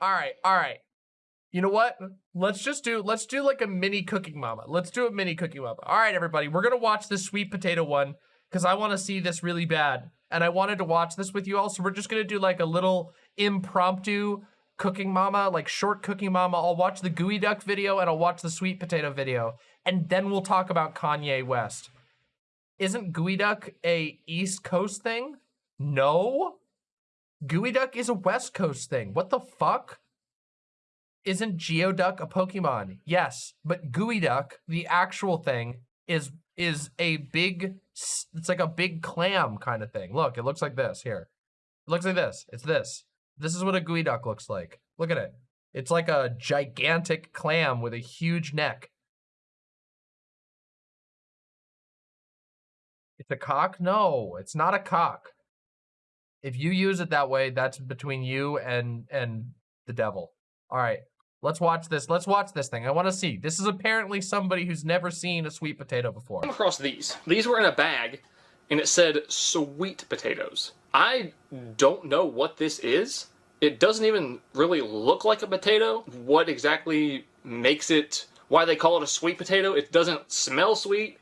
all right, all right. You know what? Let's just do, let's do like a mini cooking mama. Let's do a mini cooking mama. All right, everybody, we're gonna watch this sweet potato one because I want to see this really bad. And I wanted to watch this with you all, so we're just gonna do like a little impromptu cooking mama, like short cooking mama. I'll watch the gooey duck video and I'll watch the sweet potato video. And then we'll talk about Kanye West. Isn't gooey duck a East Coast thing? No. Gooey duck is a West Coast thing. What the fuck? Isn't Geoduck a Pokemon? Yes, but Gooey Duck, the actual thing, is is a big, it's like a big clam kind of thing. Look, it looks like this here. It looks like this. It's this. This is what a Gooey Duck looks like. Look at it. It's like a gigantic clam with a huge neck. It's a cock? No, it's not a cock. If you use it that way, that's between you and and the devil. All right, let's watch this. Let's watch this thing. I want to see. This is apparently somebody who's never seen a sweet potato before. Come across these. These were in a bag, and it said sweet potatoes. I don't know what this is. It doesn't even really look like a potato. What exactly makes it, why they call it a sweet potato? It doesn't smell sweet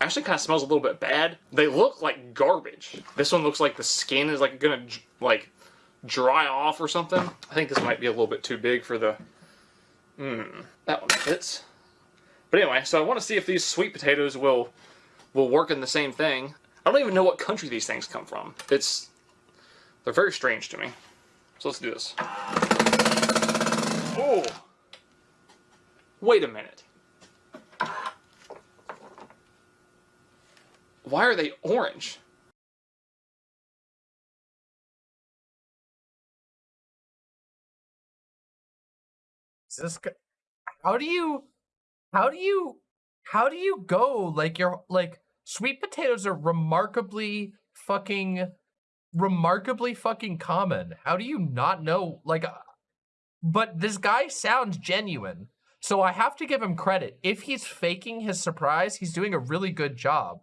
actually kind of smells a little bit bad. They look like garbage. This one looks like the skin is like gonna like dry off or something. I think this might be a little bit too big for the, hmm, that one fits. But anyway, so I want to see if these sweet potatoes will will work in the same thing. I don't even know what country these things come from. It's, they're very strange to me. So let's do this. Oh! Wait a minute. Why are they orange? Is this how do you how do you how do you go like you're like sweet potatoes are remarkably fucking remarkably fucking common. How do you not know like uh, but this guy sounds genuine. So I have to give him credit. If he's faking his surprise, he's doing a really good job.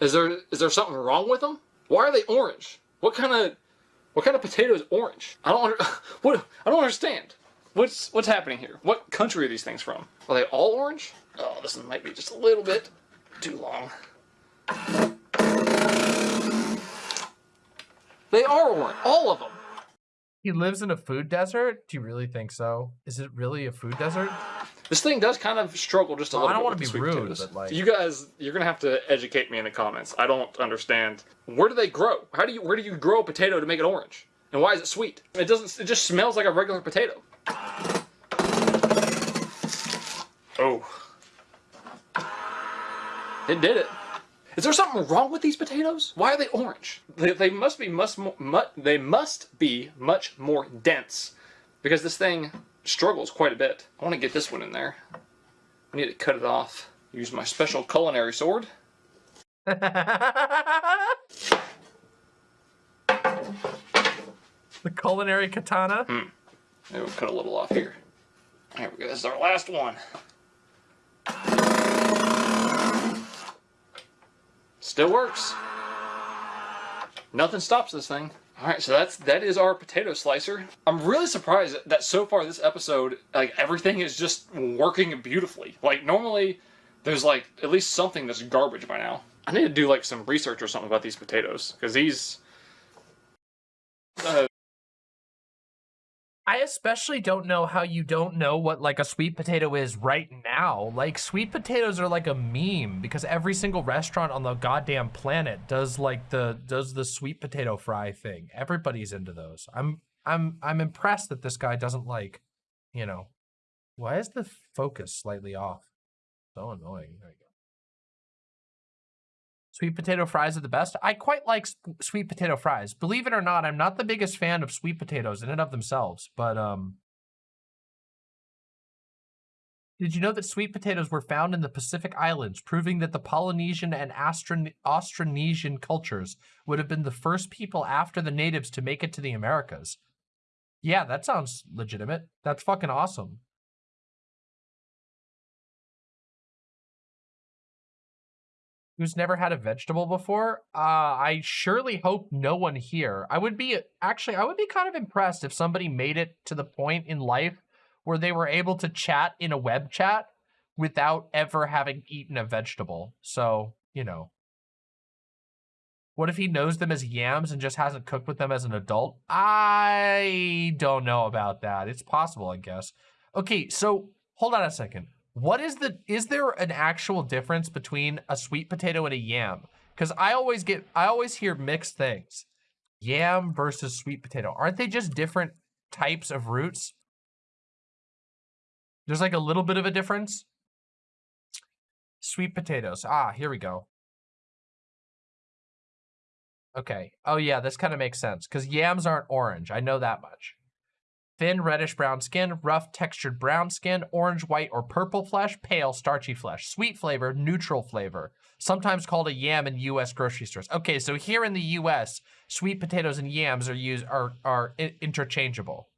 Is there is there something wrong with them? Why are they orange? What kind of what kind of potato is orange? I don't under, what I don't understand. What's what's happening here? What country are these things from? Are they all orange? Oh, this might be just a little bit too long. They are orange, all of them. He lives in a food desert? Do you really think so? Is it really a food desert? This thing does kind of struggle just a well, little I don't bit. want to be rude, potatoes. but like you guys, you're gonna have to educate me in the comments. I don't understand. Where do they grow? How do you where do you grow a potato to make it orange? And why is it sweet? It doesn't. It just smells like a regular potato. Oh, it did it. Is there something wrong with these potatoes? Why are they orange? They, they must be must mu, they must be much more dense because this thing struggles quite a bit. I want to get this one in there. I need to cut it off. Use my special culinary sword. the culinary katana? Hmm. Maybe we'll cut a little off here. There we go. This is our last one. Still works. Nothing stops this thing. All right, so that's that is our potato slicer. I'm really surprised that so far this episode, like everything is just working beautifully. Like normally, there's like at least something that's garbage by now. I need to do like some research or something about these potatoes because these. Uh, I especially don't know how you don't know what like a sweet potato is right now. Like sweet potatoes are like a meme because every single restaurant on the goddamn planet does like the does the sweet potato fry thing. Everybody's into those. I'm I'm I'm impressed that this guy doesn't like, you know. Why is the focus slightly off? So annoying. There you go. Sweet potato fries are the best. I quite like sweet potato fries. Believe it or not, I'm not the biggest fan of sweet potatoes in and of themselves, but um, did you know that sweet potatoes were found in the Pacific Islands, proving that the Polynesian and Austron Austronesian cultures would have been the first people after the natives to make it to the Americas? Yeah, that sounds legitimate. That's fucking awesome. Who's never had a vegetable before. Uh, I surely hope no one here. I would be actually, I would be kind of impressed if somebody made it to the point in life where they were able to chat in a web chat without ever having eaten a vegetable. So, you know. What if he knows them as yams and just hasn't cooked with them as an adult? I don't know about that. It's possible, I guess. Okay, so hold on a second. What is the, is there an actual difference between a sweet potato and a yam? Because I always get, I always hear mixed things. Yam versus sweet potato. Aren't they just different types of roots? There's like a little bit of a difference. Sweet potatoes. Ah, here we go. Okay. Oh yeah, this kind of makes sense because yams aren't orange. I know that much. Thin reddish brown skin, rough textured brown skin, orange, white, or purple flesh, pale, starchy flesh, sweet flavor, neutral flavor, sometimes called a yam in U.S. grocery stores. Okay, so here in the U.S., sweet potatoes and yams are used are are interchangeable.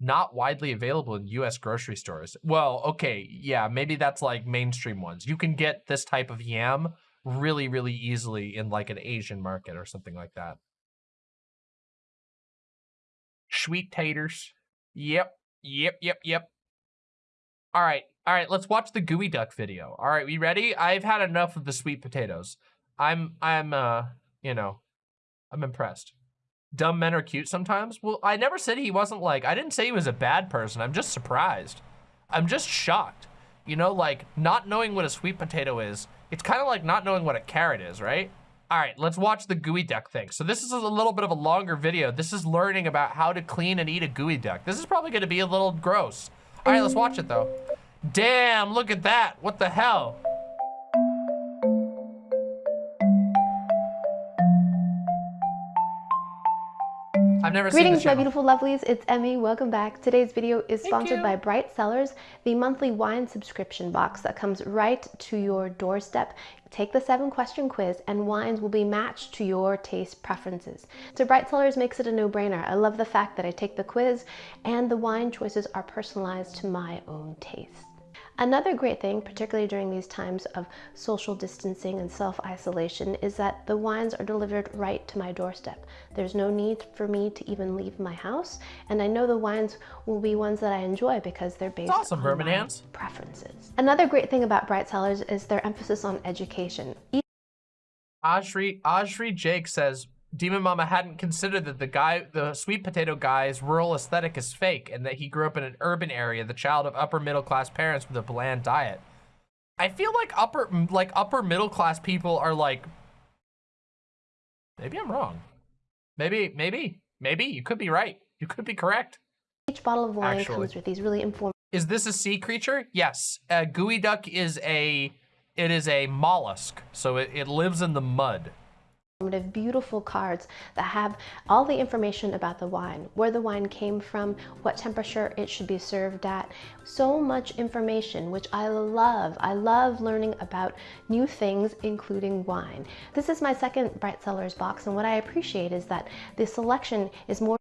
Not widely available in U.S. grocery stores. Well, okay, yeah, maybe that's like mainstream ones. You can get this type of yam really, really easily in like an Asian market or something like that. Sweet taters. Yep, yep, yep, yep. All right, all right, let's watch the gooey duck video. All right, we ready? I've had enough of the sweet potatoes. I'm, I'm, uh, you know, I'm impressed. Dumb men are cute sometimes. Well, I never said he wasn't like, I didn't say he was a bad person. I'm just surprised. I'm just shocked. You know, like not knowing what a sweet potato is it's kind of like not knowing what a carrot is, right? All right, let's watch the gooey duck thing. So this is a little bit of a longer video. This is learning about how to clean and eat a gooey duck. This is probably gonna be a little gross. All right, let's watch it though. Damn, look at that. What the hell? I've never Greetings, my beautiful lovelies. It's Emmy. Welcome back. Today's video is sponsored by Bright Cellars, the monthly wine subscription box that comes right to your doorstep. Take the seven question quiz and wines will be matched to your taste preferences. So Bright Cellars makes it a no-brainer. I love the fact that I take the quiz and the wine choices are personalized to my own taste. Another great thing, particularly during these times of social distancing and self-isolation, is that the wines are delivered right to my doorstep. There's no need for me to even leave my house, and I know the wines will be ones that I enjoy because they're based awesome, on my preferences. Another great thing about Bright Cellars is their emphasis on education. Ajri, Ajri Jake says, Demon Mama hadn't considered that the guy, the sweet potato guy's rural aesthetic is fake and that he grew up in an urban area, the child of upper middle class parents with a bland diet. I feel like upper, like upper middle class people are like, maybe I'm wrong. Maybe, maybe, maybe you could be right. You could be correct. Each bottle of wine Actually. comes with these really informative. Is this a sea creature? Yes. A gooey duck is a, it is a mollusk. So it, it lives in the mud beautiful cards that have all the information about the wine, where the wine came from, what temperature it should be served at. So much information, which I love. I love learning about new things, including wine. This is my second Bright Cellars box, and what I appreciate is that the selection is more...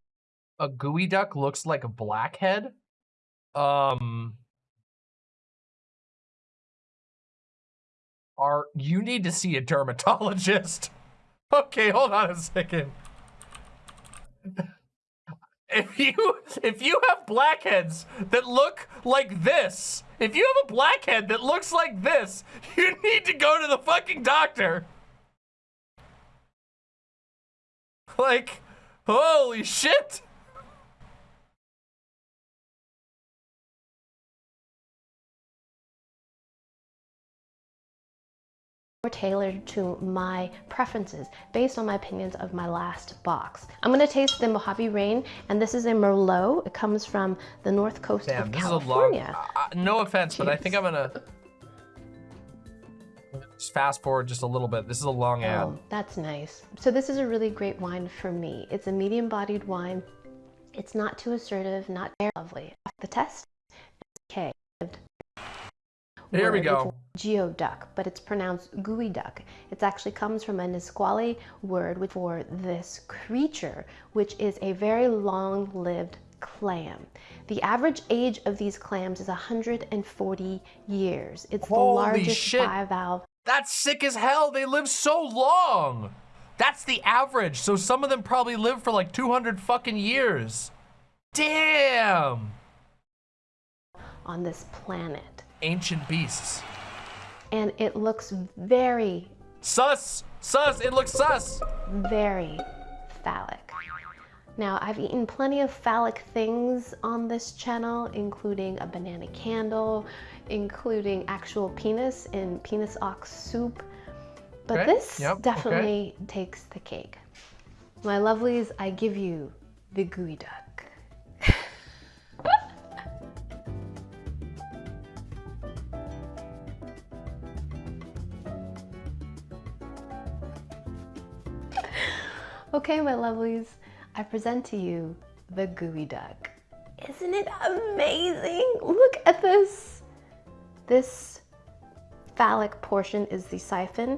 A gooey duck looks like a blackhead? Um... Are, you need to see a dermatologist. Okay, hold on a second. If you if you have blackheads that look like this, if you have a blackhead that looks like this, you need to go to the fucking doctor. Like, holy shit. Tailored to my preferences based on my opinions of my last box. I'm gonna taste the Mojave Rain, and this is a Merlot. It comes from the north coast Damn, of this California. Is a long, uh, no offense, Jeez. but I think I'm gonna just fast forward just a little bit. This is a long oh, ad. That's nice. So this is a really great wine for me. It's a medium-bodied wine. It's not too assertive, not very lovely. The test, okay. Here we go. Geoduck, but it's pronounced gooey duck. It actually comes from a Nisqually word for this creature, which is a very long-lived clam. The average age of these clams is 140 years. It's Holy the largest shit. bivalve That's sick as hell. They live so long. That's the average. So some of them probably live for like 200 fucking years. Damn. On this planet. Ancient beasts. And it looks very. Sus! Sus! It looks sus! Very phallic. Now, I've eaten plenty of phallic things on this channel, including a banana candle, including actual penis in penis ox soup. But okay. this yep. definitely okay. takes the cake. My lovelies, I give you the gooey okay, my lovelies, I present to you the gooey duck. Isn't it amazing? Look at this. This phallic portion is the siphon.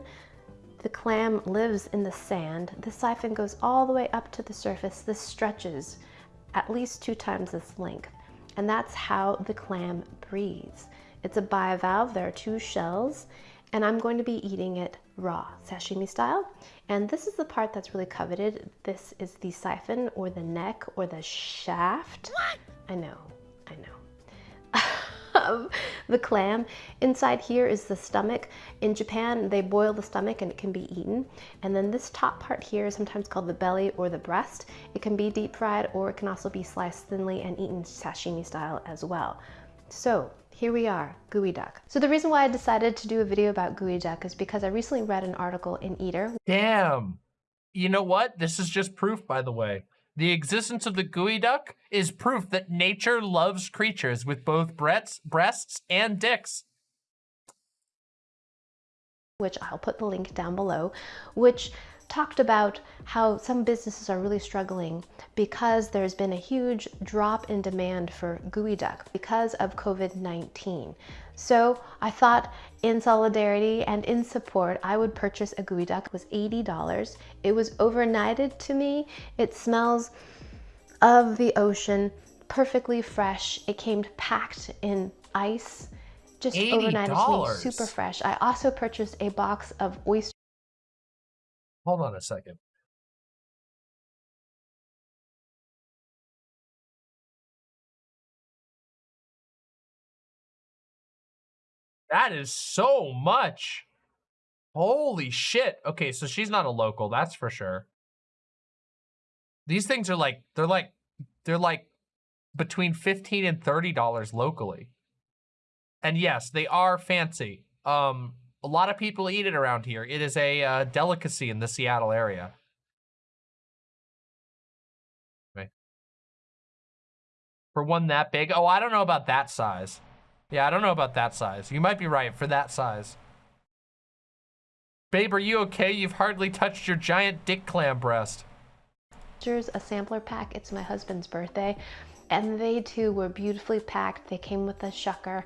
The clam lives in the sand. The siphon goes all the way up to the surface. This stretches at least two times this length. And that's how the clam breathes. It's a bivalve. There are two shells and I'm going to be eating it raw, sashimi style. And this is the part that's really coveted. This is the siphon or the neck or the shaft. What? I know, I know. of the clam. Inside here is the stomach. In Japan, they boil the stomach and it can be eaten. And then this top part here is sometimes called the belly or the breast. It can be deep fried or it can also be sliced thinly and eaten sashimi style as well. So here we are, gooey duck. So the reason why I decided to do a video about gooey duck is because I recently read an article in Eater. Damn. You know what? This is just proof, by the way. The existence of the gooey duck is proof that nature loves creatures with both breasts, breasts and dicks. Which I'll put the link down below, which talked about how some businesses are really struggling because there's been a huge drop in demand for gooey duck because of COVID-19. So I thought in solidarity and in support, I would purchase a gooey duck. It was $80. It was overnighted to me. It smells of the ocean, perfectly fresh. It came packed in ice, just $80. overnighted to me, super fresh. I also purchased a box of oyster Hold on a second. That is so much. Holy shit. Okay, so she's not a local, that's for sure. These things are like, they're like, they're like between 15 and $30 locally. And yes, they are fancy. Um, a lot of people eat it around here. It is a uh, delicacy in the Seattle area. For one that big? Oh, I don't know about that size. Yeah, I don't know about that size. You might be right for that size. Babe, are you okay? You've hardly touched your giant dick clam breast. Here's a sampler pack. It's my husband's birthday. And they too were beautifully packed. They came with a shucker.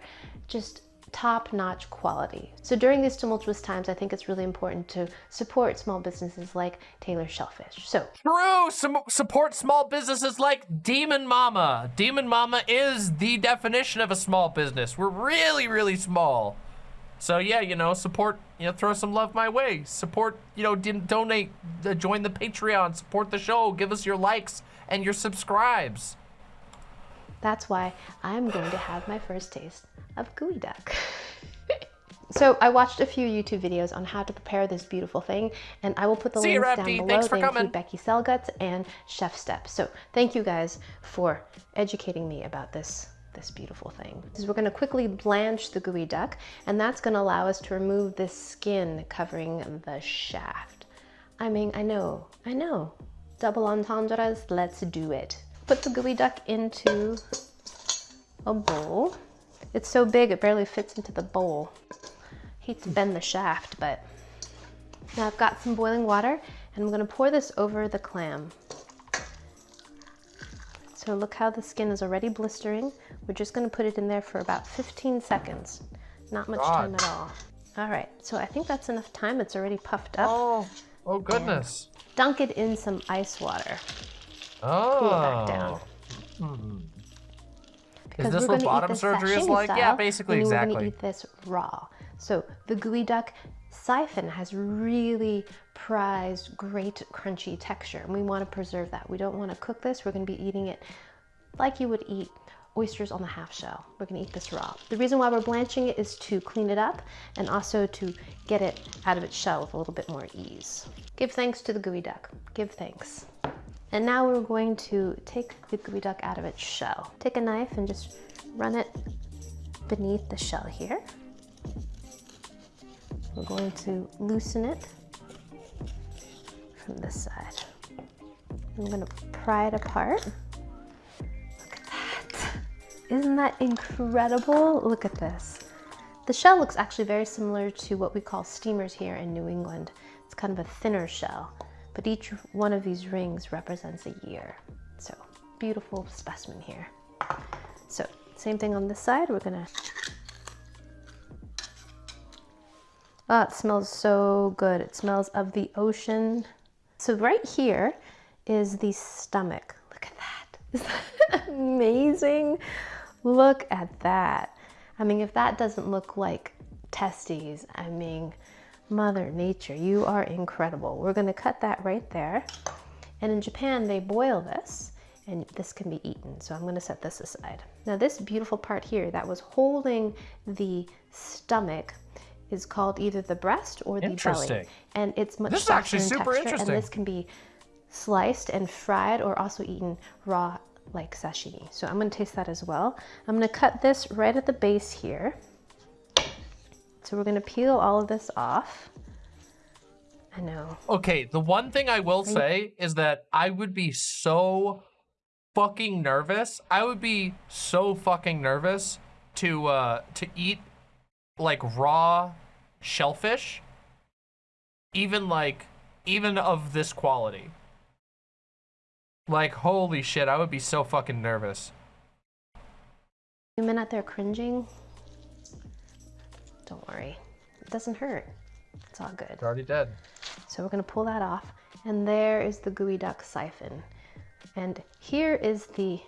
Just top-notch quality. So during these tumultuous times, I think it's really important to support small businesses like Taylor Shellfish. So true, Some support small businesses like Demon Mama. Demon Mama is the definition of a small business. We're really, really small. So yeah, you know, support, you know, throw some love my way. Support, you know, donate, uh, join the Patreon, support the show, give us your likes and your subscribes. That's why I'm going to have my first taste of gooey duck. so I watched a few YouTube videos on how to prepare this beautiful thing, and I will put the See links you, down below. Thanks for they coming. include Becky Selengut and Chef Steps. So thank you guys for educating me about this this beautiful thing. Is we're going to quickly blanch the gooey duck, and that's going to allow us to remove this skin covering the shaft. I mean, I know, I know. Double entendres, let's do it. Put the gooey duck into a bowl. It's so big it barely fits into the bowl. Hate to bend the shaft, but now I've got some boiling water and I'm gonna pour this over the clam. So look how the skin is already blistering. We're just gonna put it in there for about 15 seconds. Not much God. time at all. All right, so I think that's enough time. It's already puffed up. Oh, oh goodness. And dunk it in some ice water. Oh. Cool it back down. Hmm. Is this what bottom surgery is like? Style, yeah, basically, and exactly. We're gonna eat this raw. So the gooey duck Siphon has really prized great crunchy texture and we want to preserve that. We don't want to cook this. We're going to be eating it like you would eat oysters on the half shell. We're gonna eat this raw. The reason why we're blanching it is to clean it up and also to get it out of its shell with a little bit more ease. Give thanks to the gooey duck. Give thanks. And now we're going to take the gooey duck out of its shell. Take a knife and just run it beneath the shell here. We're going to loosen it from this side. I'm gonna pry it apart. Look at that. Isn't that incredible? Look at this. The shell looks actually very similar to what we call steamers here in New England. It's kind of a thinner shell, but each one of these rings represents a year. So beautiful specimen here. So same thing on this side. We're gonna Oh, it smells so good. It smells of the ocean. So right here is the stomach. Look at that. Is that amazing? Look at that. I mean, if that doesn't look like testes, I mean, Mother Nature, you are incredible. We're gonna cut that right there. And in Japan, they boil this and this can be eaten. So I'm gonna set this aside. Now this beautiful part here that was holding the stomach is called either the breast or the belly. And it's much this softer in texture, and this can be sliced and fried or also eaten raw like sashimi. So I'm gonna taste that as well. I'm gonna cut this right at the base here. So we're gonna peel all of this off. I know. Okay, the one thing I will say is that I would be so fucking nervous. I would be so fucking nervous to uh to eat like raw shellfish, even like, even of this quality. Like, holy shit, I would be so fucking nervous. You men out there cringing? Don't worry, it doesn't hurt. It's all good. It's already dead. So we're gonna pull that off. And there is the gooey duck siphon. And here is the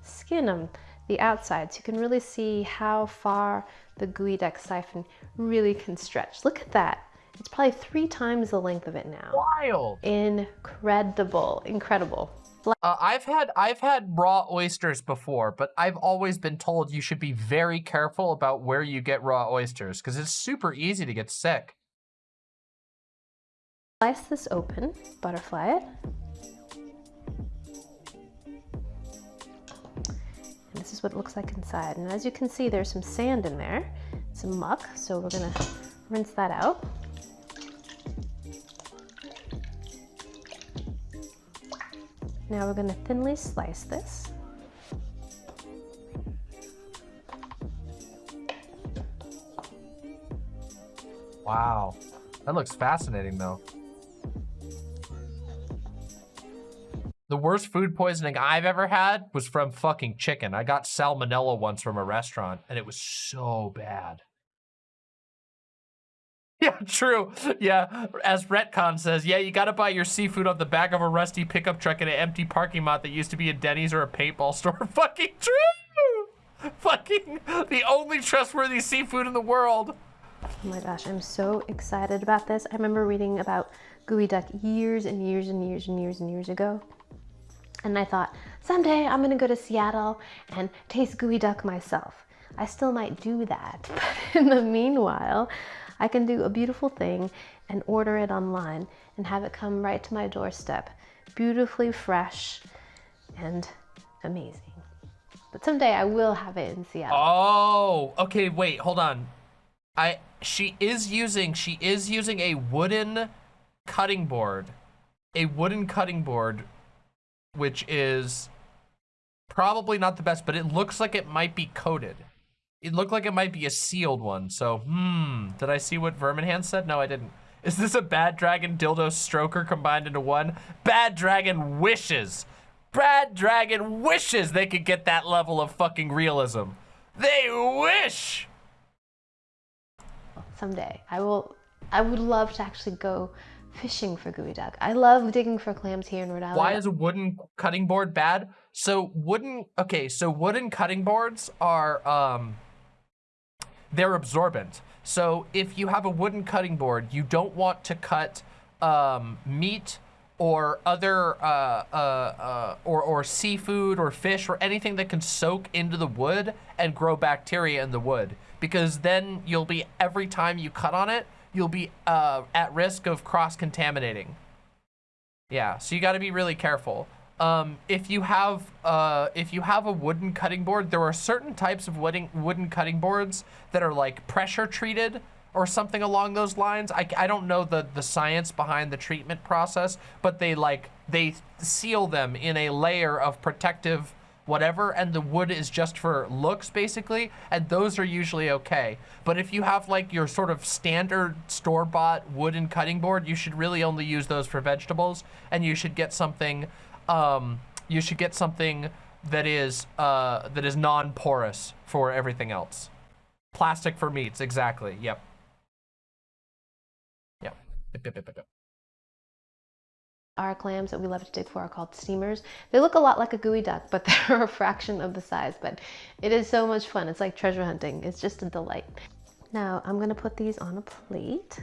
skin of the outside. So you can really see how far the gooey duck siphon really can stretch. Look at that. It's probably three times the length of it now. Wild. Incredible, incredible. Uh, I've had I've had raw oysters before, but I've always been told you should be very careful about where you get raw oysters because it's super easy to get sick. Slice this open, butterfly it. this is what it looks like inside. And as you can see, there's some sand in there, some muck. So we're gonna rinse that out. Now we're gonna thinly slice this. Wow, that looks fascinating though. The worst food poisoning I've ever had was from fucking chicken. I got salmonella once from a restaurant and it was so bad. Yeah, true. Yeah, as Retcon says, yeah, you gotta buy your seafood off the back of a rusty pickup truck in an empty parking lot that used to be a Denny's or a paintball store. fucking true! Fucking the only trustworthy seafood in the world. Oh my gosh, I'm so excited about this. I remember reading about gooey duck years and years and years and years and years ago. And I thought, someday I'm gonna go to Seattle and taste gooey duck myself. I still might do that, but in the meanwhile, I can do a beautiful thing and order it online and have it come right to my doorstep, beautifully fresh and amazing. But someday I will have it in Seattle. Oh, okay, wait, hold on. I she is using she is using a wooden cutting board. A wooden cutting board which is probably not the best, but it looks like it might be coated. It looked like it might be a sealed one. So, hmm, did I see what Verminhand said? No, I didn't. Is this a Bad Dragon dildo stroker combined into one? Bad Dragon wishes. Bad Dragon wishes they could get that level of fucking realism. They wish. Someday I will, I would love to actually go fishing for gooey duck. I love digging for clams here in Rhode Island. Why is a wooden cutting board bad? So wooden, okay, so wooden cutting boards are, um, they're absorbent. So if you have a wooden cutting board, you don't want to cut um, meat or other uh, uh, uh, or, or seafood or fish or anything that can soak into the wood and grow bacteria in the wood. Because then you'll be every time you cut on it you'll be uh, at risk of cross-contaminating. Yeah so you got to be really careful um, if you have uh, if you have a wooden cutting board there are certain types of wooden wooden cutting boards that are like pressure treated or something along those lines. I, I don't know the, the science behind the treatment process, but they like, they seal them in a layer of protective whatever, and the wood is just for looks basically, and those are usually okay. But if you have like your sort of standard store-bought wooden cutting board, you should really only use those for vegetables, and you should get something, um, you should get something that is, uh, that is non-porous for everything else. Plastic for meats, exactly, yep. Yep. Our clams that we love to dig for are called steamers. They look a lot like a geoduck, but they're a fraction of the size. But it is so much fun. It's like treasure hunting. It's just a delight. Now I'm gonna put these on a plate.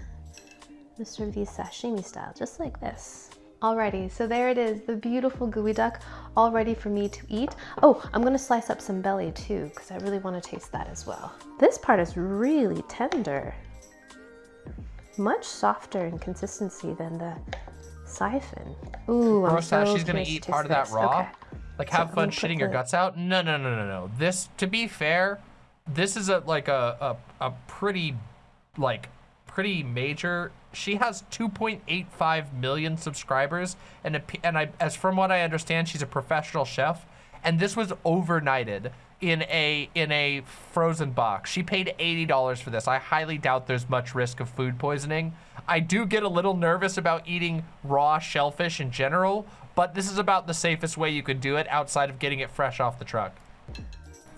Serve these sashimi style, just like this. Alrighty, so there it is, the beautiful gooey duck, all ready for me to eat. Oh, I'm gonna slice up some belly too, because I really wanna taste that as well. This part is really tender much softer in consistency than the siphon. Ooh, I'm so she's gonna eat part of that raw. Okay. Like have so fun shitting the... your guts out. No, no, no, no, no. This, to be fair, this is a like a a, a pretty, like pretty major. She has 2.85 million subscribers, and a, and I, as from what I understand, she's a professional chef. And this was overnighted in a in a frozen box. She paid $80 for this. I highly doubt there's much risk of food poisoning. I do get a little nervous about eating raw shellfish in general, but this is about the safest way you could do it outside of getting it fresh off the truck.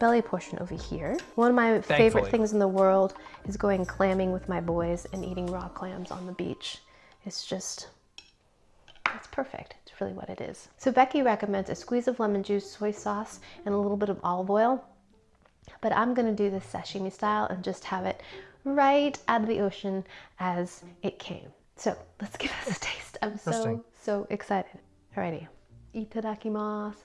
Belly portion over here. One of my Thankfully. favorite things in the world is going clamming with my boys and eating raw clams on the beach. It's just, it's perfect It's really what it is. So Becky recommends a squeeze of lemon juice, soy sauce, and a little bit of olive oil. But I'm gonna do this sashimi style and just have it right out of the ocean as it came. So let's give this a taste. I'm so, so excited. Alrighty. Itadakimasu.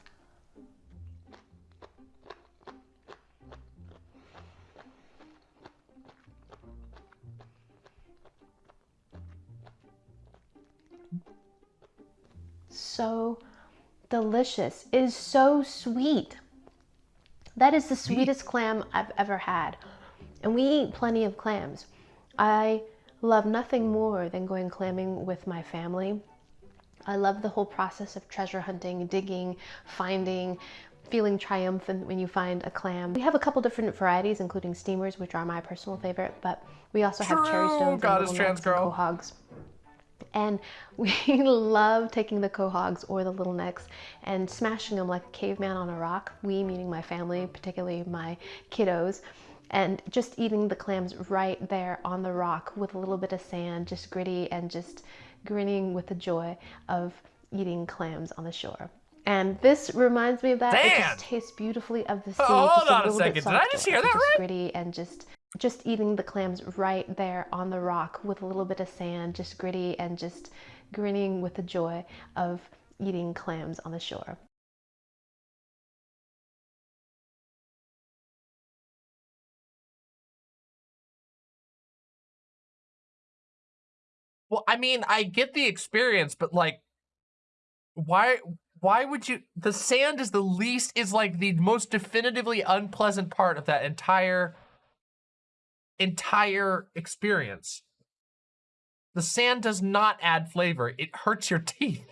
So delicious. It is so sweet. That is the sweetest clam I've ever had. And we eat plenty of clams. I love nothing more than going clamming with my family. I love the whole process of treasure hunting, digging, finding, feeling triumphant when you find a clam. We have a couple different varieties, including steamers, which are my personal favorite, but we also have cherry stones Goddess and trans girl. quahogs. And we love taking the quahogs or the little necks and smashing them like a caveman on a rock. We, meaning my family, particularly my kiddos, and just eating the clams right there on the rock with a little bit of sand, just gritty and just grinning with the joy of eating clams on the shore. And this reminds me of that. It just tastes beautifully of the uh, sea. Oh, hold on a, a second. Did I just hear that right? Gritty and just just eating the clams right there on the rock with a little bit of sand, just gritty and just grinning with the joy of eating clams on the shore. Well, I mean, I get the experience, but like, why why would you the sand is the least is like the most definitively unpleasant part of that entire entire experience. The sand does not add flavor. It hurts your teeth.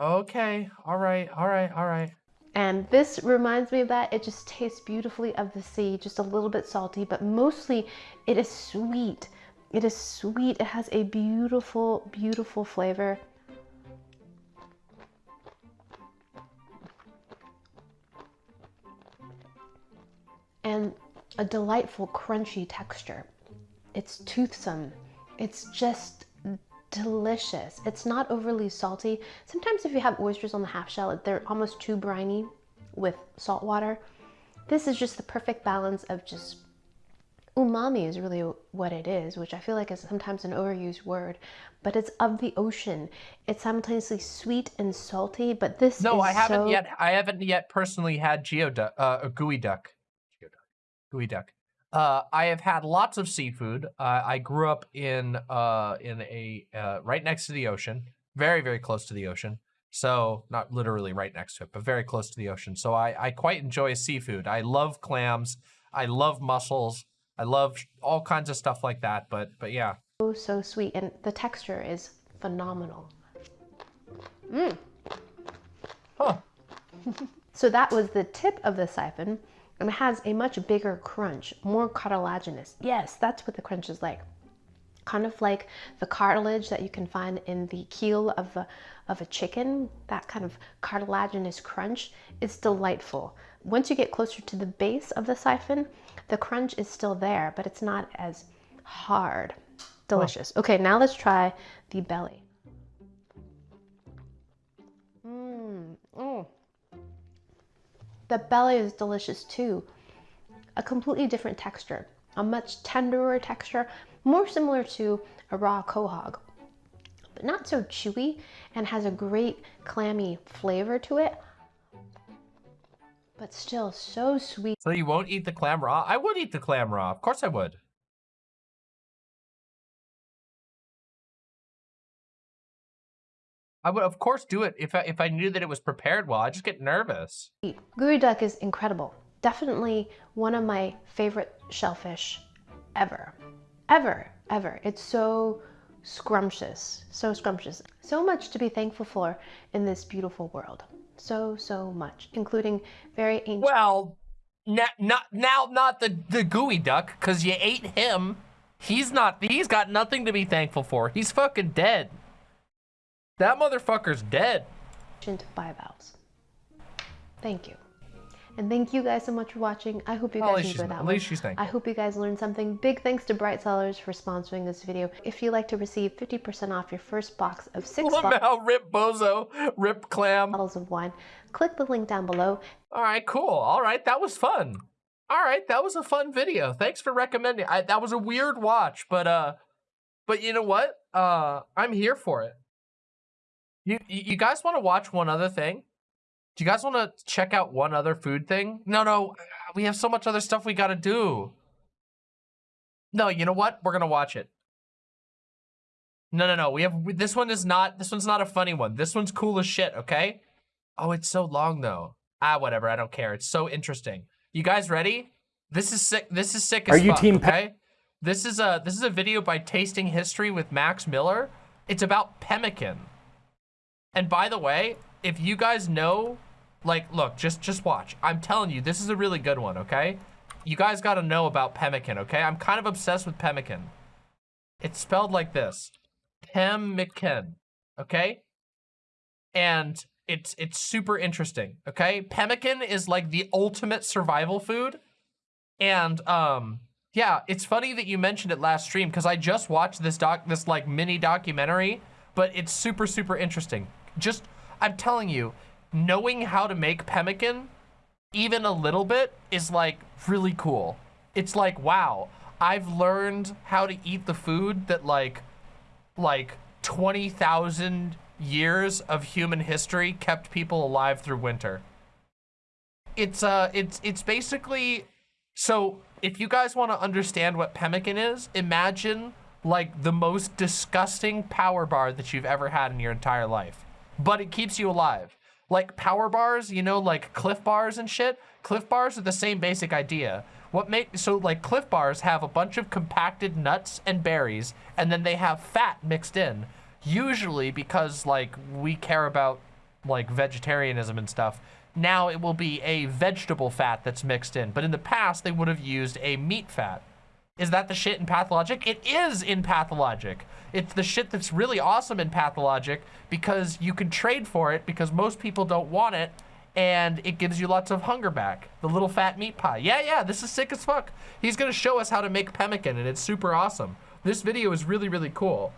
Okay, all right, all right, all right. And this reminds me of that. It just tastes beautifully of the sea, just a little bit salty, but mostly it is sweet. It is sweet. It has a beautiful, beautiful flavor. And a delightful crunchy texture. It's toothsome. It's just delicious. It's not overly salty. Sometimes if you have oysters on the half shell, they're almost too briny with salt water. This is just the perfect balance of just umami is really what it is, which I feel like is sometimes an overused word, but it's of the ocean. It's simultaneously sweet and salty, but this No, is I haven't so- yet. I haven't yet personally had geoduck, uh, a gooey duck. Geoduck. Gooey duck. Uh, I have had lots of seafood. Uh, I grew up in uh in a uh, right next to the ocean, very very close to the ocean. So not literally right next to it, but very close to the ocean. So I I quite enjoy seafood. I love clams. I love mussels. I love all kinds of stuff like that. But but yeah, so, so sweet, and the texture is phenomenal. Mmm. Huh? So that was the tip of the siphon, and it has a much bigger crunch, more cartilaginous. Yes, that's what the crunch is like. Kind of like the cartilage that you can find in the keel of a, of a chicken, that kind of cartilaginous crunch is delightful. Once you get closer to the base of the siphon, the crunch is still there, but it's not as hard. Delicious. Okay, now let's try the belly. Mmm. Mm. The belly is delicious too. A completely different texture, a much tenderer texture, more similar to a raw quahog, but not so chewy and has a great clammy flavor to it, but still so sweet. So you won't eat the clam raw? I would eat the clam raw. Of course I would. I would, of course, do it if I, if I knew that it was prepared well. I just get nervous. Gooey duck is incredible. Definitely one of my favorite shellfish ever. Ever, ever. It's so scrumptious, so scrumptious. So much to be thankful for in this beautiful world. So, so much, including very ancient. Well, na- not now, not the the gooey duck, because you ate him. He's not. He's got nothing to be thankful for. He's fucking dead. That motherfucker's dead. bivalves. Thank you. And thank you guys so much for watching. I hope you guys enjoyed that at one. least she's thankful. I hope you guys learned something. Big thanks to Bright Cellars for sponsoring this video. If you'd like to receive 50% off your first box of six Lamau, rip bozo, rip clam. bottles of wine, click the link down below. All right, cool. All right, that was fun. All right, that was a fun video. Thanks for recommending. I, that was a weird watch, but uh, but you know what? Uh, I'm here for it. You you guys want to watch one other thing? Do you guys want to check out one other food thing? No, no, we have so much other stuff we got to do. No, you know what? We're gonna watch it. No, no, no. We have this one is not. This one's not a funny one. This one's cool as shit. Okay. Oh, it's so long though. Ah, whatever. I don't care. It's so interesting. You guys ready? This is sick. This is sick as Are you fuck, team okay? This is a this is a video by Tasting History with Max Miller. It's about pemmican. And by the way, if you guys know, like, look, just just watch. I'm telling you, this is a really good one. Okay, you guys got to know about pemmican. Okay, I'm kind of obsessed with pemmican. It's spelled like this, pemmican. Okay, and it's it's super interesting. Okay, pemmican is like the ultimate survival food, and um, yeah, it's funny that you mentioned it last stream because I just watched this doc, this like mini documentary, but it's super super interesting. Just I'm telling you, knowing how to make pemmican, even a little bit, is like really cool. It's like wow, I've learned how to eat the food that like like 20,000 years of human history kept people alive through winter. It's uh it's it's basically so if you guys want to understand what pemmican is, imagine like the most disgusting power bar that you've ever had in your entire life. But it keeps you alive. Like power bars, you know, like cliff bars and shit. Cliff bars are the same basic idea. What make so like cliff bars have a bunch of compacted nuts and berries and then they have fat mixed in. Usually because like we care about like vegetarianism and stuff. Now it will be a vegetable fat that's mixed in, but in the past they would have used a meat fat. Is that the shit in Pathologic? It is in Pathologic. It's the shit that's really awesome in Pathologic because you can trade for it because most people don't want it and it gives you lots of hunger back. The little fat meat pie. Yeah, yeah, this is sick as fuck. He's gonna show us how to make pemmican and it's super awesome. This video is really, really cool.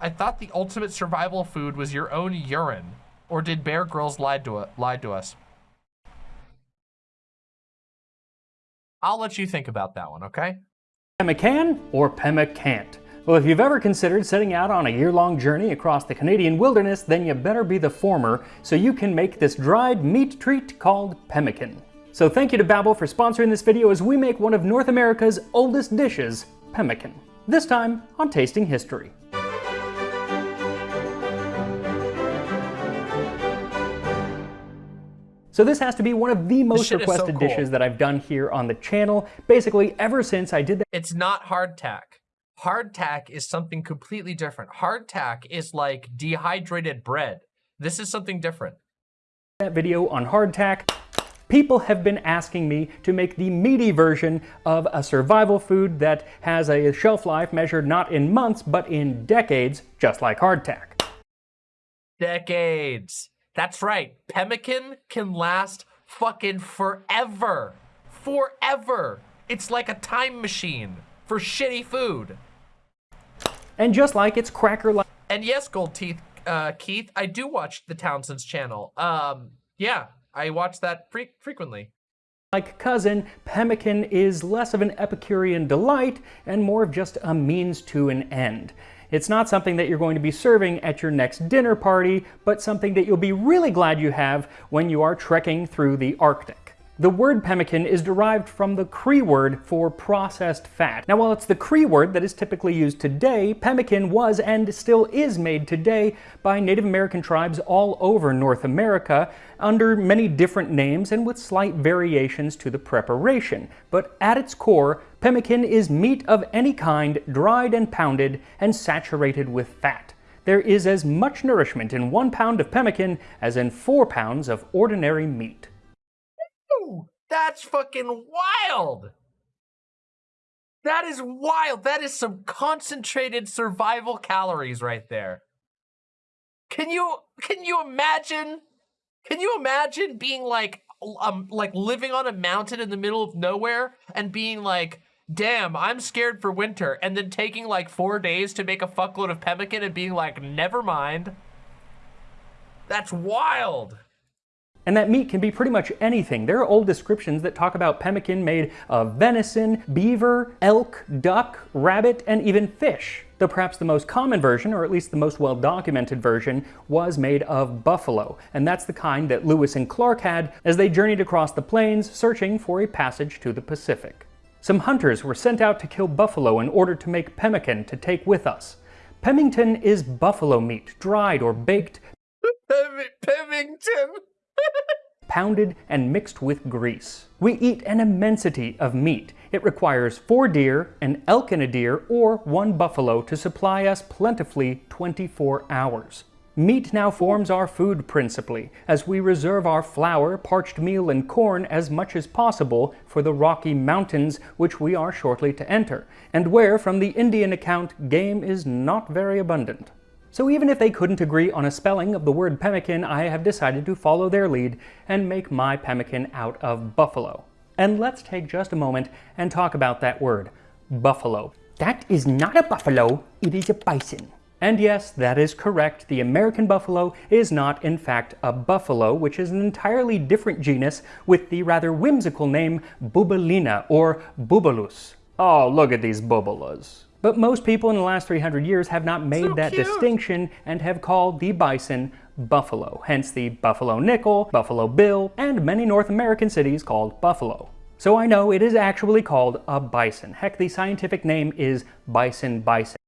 I thought the ultimate survival food was your own urine. Or did Bear Grylls lie to, lie to us? I'll let you think about that one, okay? Pemmican or Pemmicant? Well, if you've ever considered setting out on a year-long journey across the Canadian wilderness, then you better be the former, so you can make this dried meat treat called pemmican. So thank you to Babbel for sponsoring this video as we make one of North America's oldest dishes, pemmican. This time on Tasting History. So this has to be one of the most is so requested cool. dishes that I've done here on the channel, basically ever since I did that. It's not hardtack. Hardtack is something completely different. Hardtack is like dehydrated bread. This is something different. that video on hardtack. People have been asking me to make the meaty version of a survival food that has a shelf life measured not in months but in decades, just like hardtack. Decades. That's right. Pemmican can last fucking forever. Forever. It's like a time machine for shitty food. And just like its cracker like And yes, Gold Teeth, uh, Keith, I do watch the Townsend's channel. Um, yeah, I watch that fre- frequently. like cousin, pemmican is less of an Epicurean delight and more of just a means to an end. It's not something that you're going to be serving at your next dinner party, but something that you'll be really glad you have when you are trekking through the Arctic. The word pemmican is derived from the Cree word for processed fat. Now, while it's the Cree word that is typically used today, pemmican was and still is made today by Native American tribes all over North America under many different names and with slight variations to the preparation. But at its core, pemmican is meat of any kind dried and pounded and saturated with fat. There is as much nourishment in one pound of pemmican as in four pounds of ordinary meat. That's fucking wild. That is wild. That is some concentrated survival calories right there. Can you can you imagine? Can you imagine being like um like living on a mountain in the middle of nowhere and being like, "Damn, I'm scared for winter," and then taking like 4 days to make a fuckload of pemmican and being like, "Never mind." That's wild. And that meat can be pretty much anything. There are old descriptions that talk about pemmican made of venison, beaver, elk, duck, rabbit, and even fish. Though perhaps the most common version, or at least the most well documented version, was made of buffalo. And that's the kind that Lewis and Clark had as they journeyed across the plains searching for a passage to the Pacific. Some hunters were sent out to kill buffalo in order to make pemmican to take with us. Pemmington is buffalo meat, dried or baked, Pemington. Pounded and mixed with grease. We eat an immensity of meat. It requires four deer, an elk and a deer, or one buffalo to supply us plentifully 24 hours. Meat now forms our food principally, as we reserve our flour, parched meal, and corn as much as possible for the Rocky Mountains, which we are shortly to enter, and where, from the Indian account, game is not very abundant. So even if they couldn't agree on a spelling of the word pemmican, I have decided to follow their lead and make my pemmican out of buffalo. And let's take just a moment and talk about that word, buffalo. That is not a buffalo, it is a bison. And yes, that is correct. The American buffalo is not, in fact, a buffalo, which is an entirely different genus with the rather whimsical name Bubulina or Bubalus. Oh, look at these bubulas. But most people in the last 300 years have not made So that cute. distinction and have called the bison buffalo, hence the Buffalo Nickel, Buffalo Bill, and many North American cities called buffalo. So I know it is actually called a bison. Heck, the scientific name is bison bison.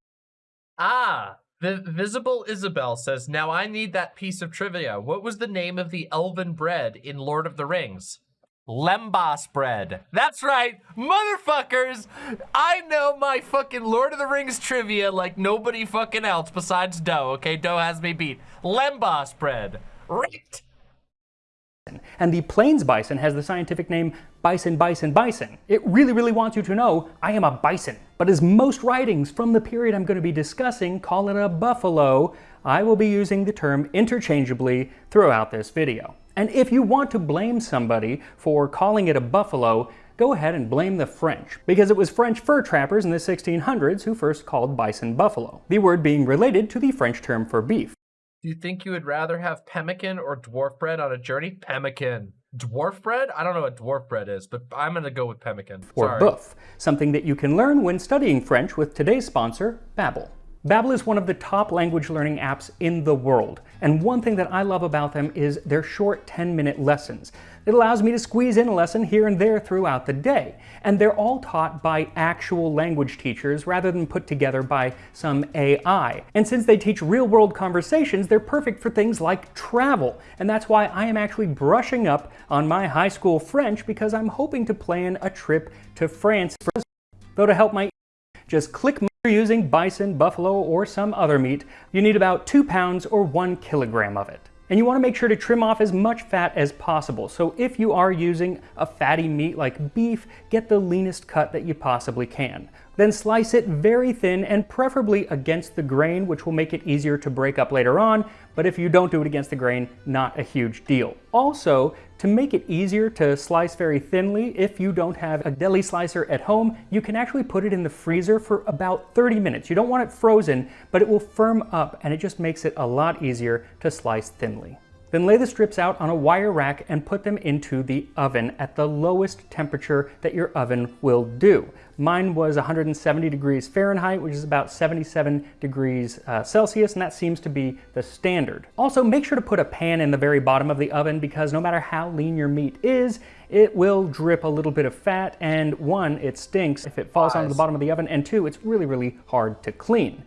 Ah, the Visible Isabel says, now I need that piece of trivia. What was the name of the elven bread in Lord of the Rings? Lembas bread. That's right, motherfuckers! I know my fucking Lord of the Rings trivia like nobody fucking else besides Doe, okay? Doe has me beat. Lembas bread. Right. And the plains bison has the scientific name bison, bison, bison. It really, really wants you to know I am a bison. But as most writings from the period I'm going to be discussing call it a buffalo, I will be using the term interchangeably throughout this video. And if you want to blame somebody for calling it a buffalo, go ahead and blame the French, because it was French fur trappers in the 1600s who first called bison buffalo, the word being related to the French term for beef. Do you think you would rather have pemmican or dwarf bread on a journey? Pemmican. dwarf bread? I don't know what dwarf bread is, but I'm gonna go with pemmican. or Sorry. boeuf, something that you can learn when studying French with today's sponsor, Babbel. Babbel is one of the top language learning apps in the world, and one thing that I love about them is their short 10-minute lessons. It allows me to squeeze in a lesson here and there throughout the day, and they're all taught by actual language teachers rather than put together by some AI. And since they teach real-world conversations, they're perfect for things like travel, and that's why I am actually brushing up on my high school French because I'm hoping to plan a trip to France. Though to help my just click you're using bison, buffalo, or some other meat, you need about two pounds or one kilogram of it. And you want to make sure to trim off as much fat as possible. So if you are using a fatty meat like beef, get the leanest cut that you possibly can. Then slice it very thin and preferably against the grain, which will make it easier to break up later on, but if you don't do it against the grain, not a huge deal. Also, to make it easier to slice very thinly, if you don't have a deli slicer at home, you can actually put it in the freezer for about 30 minutes. You don't want it frozen, but it will firm up and it just makes it a lot easier to slice thinly. Then lay the strips out on a wire rack and put them into the oven at the lowest temperature that your oven will do. Mine was 170 degrees Fahrenheit, which is about 77 degrees uh, Celsius, and that seems to be the standard. Also, make sure to put a pan in the very bottom of the oven because no matter how lean your meat is, it will drip a little bit of fat, and one, it stinks if it falls onto the bottom of the oven, and two, it's really, really hard to clean.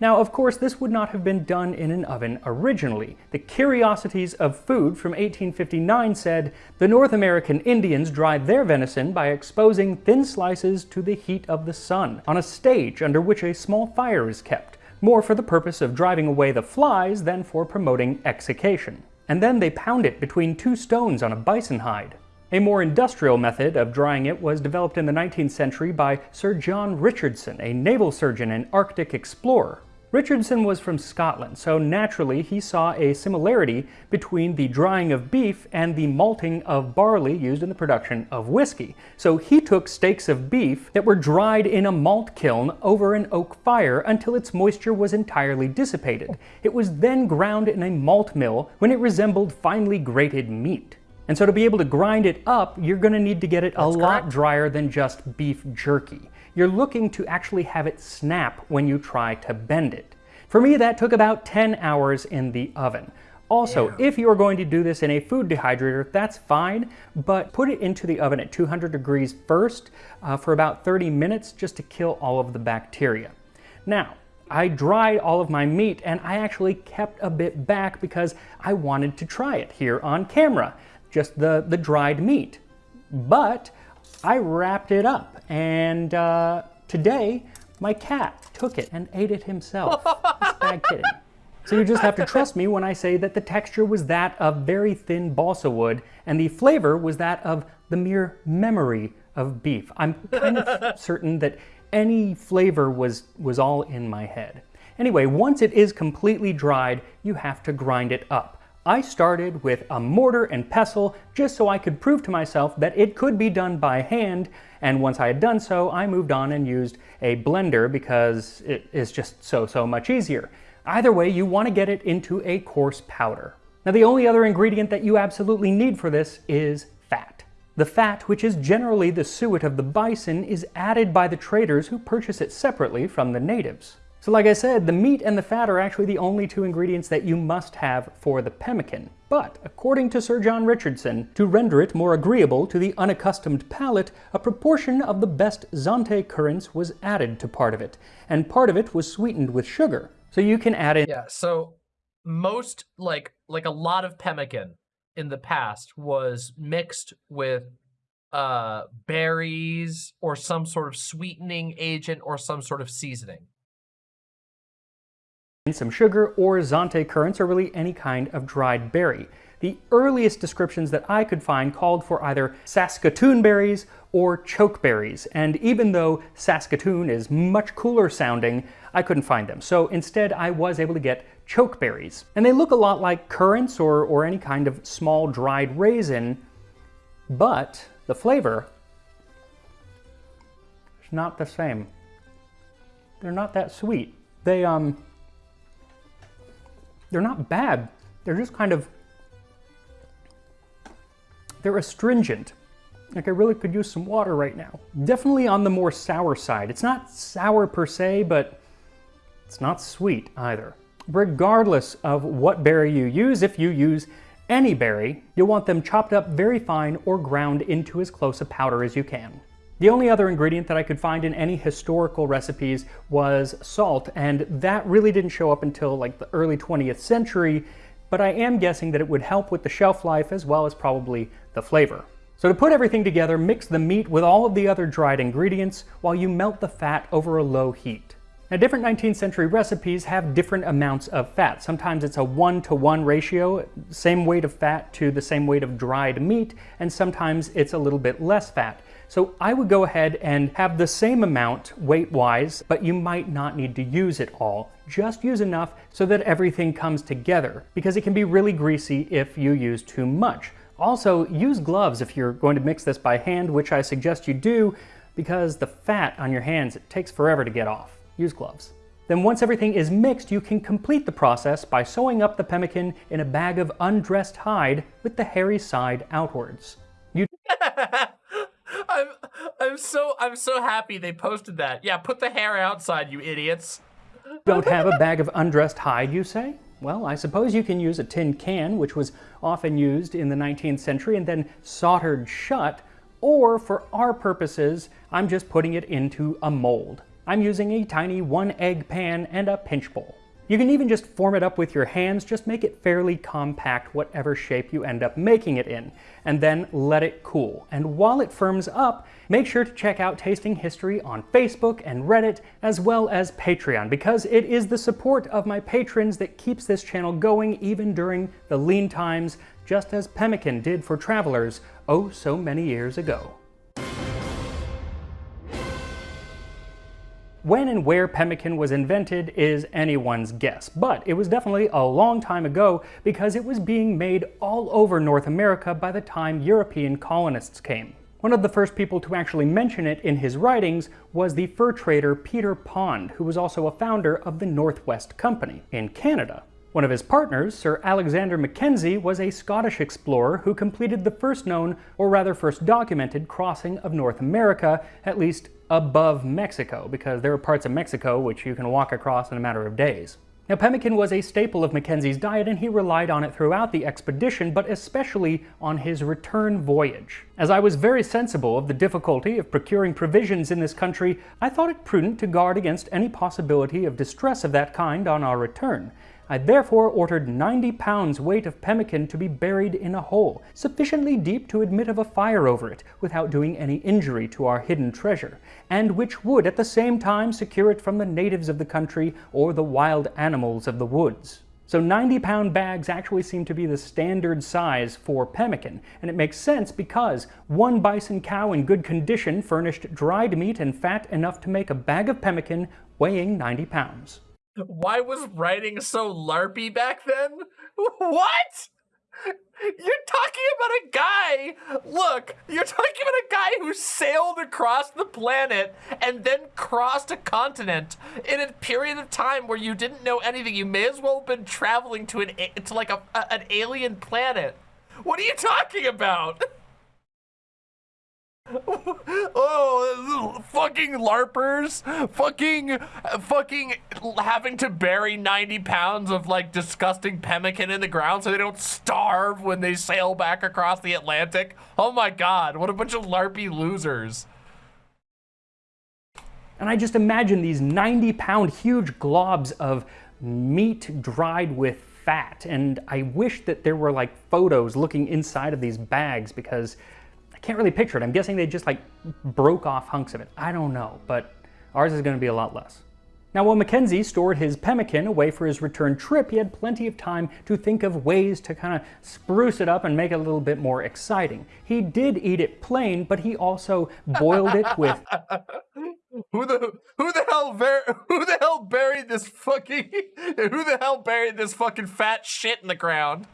Now, of course, this would not have been done in an oven originally. The Curiosities of Food from 1859 said, the North American Indians dried their venison by exposing thin slices to the heat of the sun on a stage under which a small fire is kept, more for the purpose of driving away the flies than for promoting exsiccation. And then they pound it between two stones on a bison hide. A more industrial method of drying it was developed in the 19th century by Sir John Richardson, a naval surgeon and Arctic explorer. Richardson was from Scotland, so naturally he saw a similarity between the drying of beef and the malting of barley used in the production of whiskey. So he took steaks of beef that were dried in a malt kiln over an oak fire until its moisture was entirely dissipated. It was then ground in a malt mill when it resembled finely grated meat. And so to be able to grind it up, you're going to need to get it That's a lot correct. drier than just beef jerky. You're looking to actually have it snap when you try to bend it. For me, that took about 10 hours in the oven. Also, yeah. if you're going to do this in a food dehydrator, that's fine, but put it into the oven at 200 degrees first uh, for about 30 minutes just to kill all of the bacteria. Now, I dried all of my meat and I actually kept a bit back because I wanted to try it here on camera just the, the dried meat. But I wrapped it up and uh, today my cat took it and ate it himself. It's bad kidding. So you just have to trust me when I say that the texture was that of very thin balsa wood and the flavor was that of the mere memory of beef. I'm kind of certain that any flavor was, was all in my head. Anyway, once it is completely dried, you have to grind it up. I started with a mortar and pestle just so I could prove to myself that it could be done by hand, and once I had done so, I moved on and used a blender because it is just so, so much easier. Either way, you want to get it into a coarse powder. Now the only other ingredient that you absolutely need for this is fat. The fat, which is generally the suet of the bison, is added by the traders who purchase it separately from the natives. So like I said, the meat and the fat are actually the only two ingredients that you must have for the pemmican. But, according to Sir John Richardson, to render it more agreeable to the unaccustomed palate, a proportion of the best Zante currants was added to part of it, and part of it was sweetened with sugar. So you can add in... Yeah, so most, like, like a lot of pemmican in the past was mixed with uh, berries or some sort of sweetening agent or some sort of seasoning some sugar or Zante currants or really any kind of dried berry. The earliest descriptions that I could find called for either Saskatoon berries or chokeberries, and even though Saskatoon is much cooler sounding, I couldn't find them. So instead I was able to get chokeberries. And they look a lot like currants or, or any kind of small dried raisin, but the flavor is not the same. They're not that sweet. They, um, they're not bad. They're just kind of, They're astringent. Like I really could use some water right now. Definitely on the more sour side. It's not sour per se, but it's not sweet either. Regardless of what berry you use, if you use any berry, you'll want them chopped up very fine or ground into as close a powder as you can. The only other ingredient that I could find in any historical recipes was salt, and that really didn't show up until like the early 20th century, but I am guessing that it would help with the shelf life as well as probably the flavor. So to put everything together, mix the meat with all of the other dried ingredients while you melt the fat over a low heat. Now different 19th century recipes have different amounts of fat. Sometimes it's a one to one ratio, same weight of fat to the same weight of dried meat, and sometimes it's a little bit less fat. So I would go ahead and have the same amount weight-wise, but you might not need to use it all. Just use enough so that everything comes together, because it can be really greasy if you use too much. Also, use gloves if you're going to mix this by hand, which I suggest you do, because the fat on your hands, it takes forever to get off. Use gloves. Then once everything is mixed, you can complete the process by sewing up the pemmican in a bag of undressed hide with the hairy side outwards. You I'm I'm so I'm so happy they posted that. Yeah, put the hair outside, you idiots. don't have a bag of undressed hide, you say? Well, I suppose you can use a tin can, which was often used in the 19th century and then soldered shut, or for our purposes, I'm just putting it into a mold. I'm using a tiny one egg pan and a pinch bowl. You can even just form it up with your hands, just make it fairly compact, whatever shape you end up making it in, and then let it cool. And while it firms up, make sure to check out Tasting History on Facebook and Reddit, as well as Patreon, because it is the support of my patrons that keeps this channel going even during the lean times, just as pemmican did for travelers oh so many years ago. When and where pemmican was invented is anyone's guess, but it was definitely a long time ago because it was being made all over North America by the time European colonists came. One of the first people to actually mention it in his writings was the fur trader Peter Pond, who was also a founder of the Northwest Company in Canada. One of his partners, Sir Alexander Mackenzie, was a Scottish explorer who completed the first known, or rather first documented, crossing of North America, at least above Mexico, because there are parts of Mexico which you can walk across in a matter of days. Now, pemmican was a staple of Mackenzie's diet and he relied on it throughout the expedition, but especially on his return voyage. As I was very sensible of the difficulty of procuring provisions in this country, I thought it prudent to guard against any possibility of distress of that kind on our return, I therefore ordered 90 pounds weight of pemmican to be buried in a hole, sufficiently deep to admit of a fire over it, without doing any injury to our hidden treasure, and which would at the same time secure it from the natives of the country or the wild animals of the woods. So 90 pound bags actually seem to be the standard size for pemmican, and it makes sense because one bison cow in good condition furnished dried meat and fat enough to make a bag of pemmican weighing 90 pounds. Why was writing so larpy back then? What? You're talking about a guy. Look, you're talking about a guy who sailed across the planet and then crossed a continent in a period of time where you didn't know anything. You may as well have been traveling to an to like a, a an alien planet. What are you talking about? oh, fucking larpers, fucking, fucking having to bury 90 pounds of like disgusting pemmican in the ground so they don't starve when they sail back across the Atlantic. Oh my God, what a bunch of larpy losers. And I just imagine these 90 pound huge globs of meat dried with fat. And I wish that there were like photos looking inside of these bags because can't really picture it. I'm guessing they just like broke off hunks of it. I don't know, but ours is going to be a lot less. Now, while Mackenzie stored his pemmican away for his return trip, he had plenty of time to think of ways to kind of spruce it up and make it a little bit more exciting. He did eat it plain, but he also boiled it with. who the who the hell who the hell buried this fucking who the hell buried this fucking fat shit in the ground?